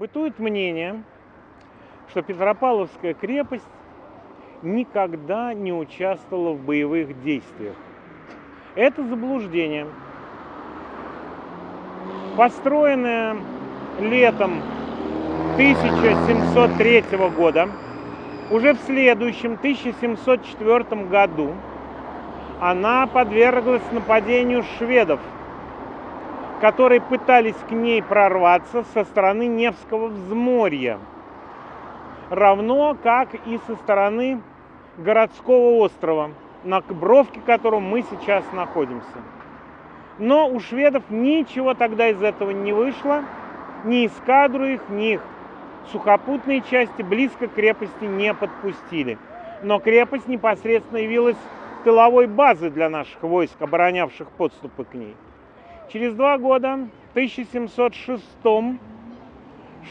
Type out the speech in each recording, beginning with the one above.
Бытует мнение, что Петропавловская крепость никогда не участвовала в боевых действиях. Это заблуждение. Построенная летом 1703 года, уже в следующем 1704 году она подверглась нападению шведов, которые пытались к ней прорваться со стороны Невского взморья, равно как и со стороны городского острова, на бровке которого мы сейчас находимся. Но у шведов ничего тогда из этого не вышло, ни эскадру их, ни их сухопутные части близко к крепости не подпустили. Но крепость непосредственно явилась тыловой базой для наших войск, оборонявших подступы к ней. Через два года, в 1706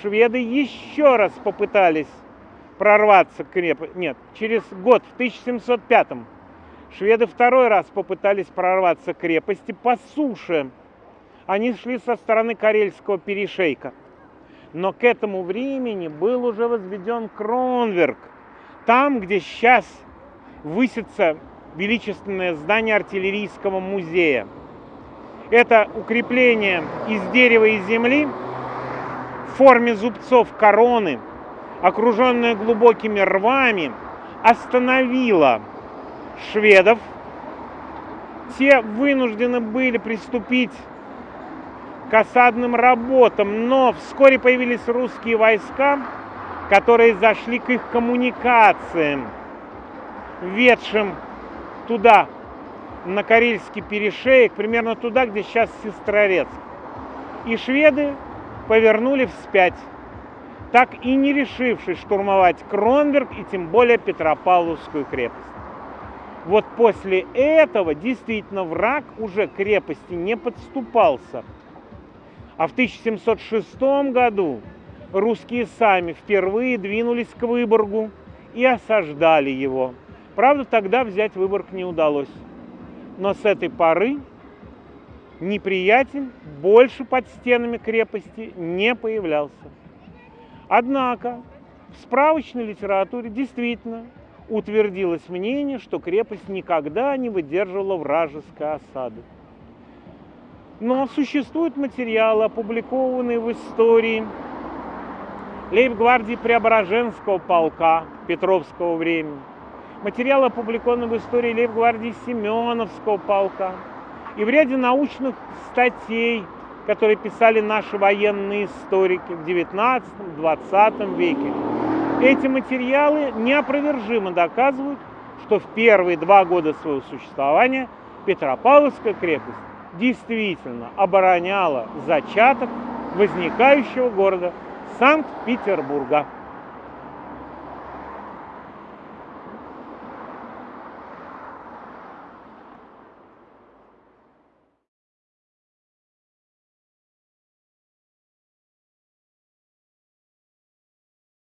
шведы еще раз попытались прорваться к крепости. Нет, через год, в 1705 шведы второй раз попытались прорваться к крепости по суше. Они шли со стороны Карельского перешейка. Но к этому времени был уже возведен Кронверк. Там, где сейчас высится величественное здание артиллерийского музея. Это укрепление из дерева и земли в форме зубцов короны, окруженное глубокими рвами, остановило шведов. Те вынуждены были приступить к осадным работам, но вскоре появились русские войска, которые зашли к их коммуникациям, ведшим туда, на Карельский перешеек, примерно туда, где сейчас Сестрорецк. И шведы повернули вспять, так и не решившись штурмовать Кронберг и тем более Петропавловскую крепость. Вот после этого действительно враг уже к крепости не подступался – а в 1706 году русские сами впервые двинулись к Выборгу и осаждали его. Правда, тогда взять Выборг не удалось. Но с этой поры неприятель больше под стенами крепости не появлялся. Однако в справочной литературе действительно утвердилось мнение, что крепость никогда не выдерживала вражеской осады. Но существуют материалы, опубликованные в истории лейб-гвардии Преображенского полка Петровского времени. Материалы опубликованы в истории лейб-гвардии Семеновского полка. И в ряде научных статей, которые писали наши военные историки в 19-20 веке. Эти материалы неопровержимо доказывают, что в первые два года своего существования Петропавловская крепость действительно обороняла зачаток возникающего города Санкт-Петербурга.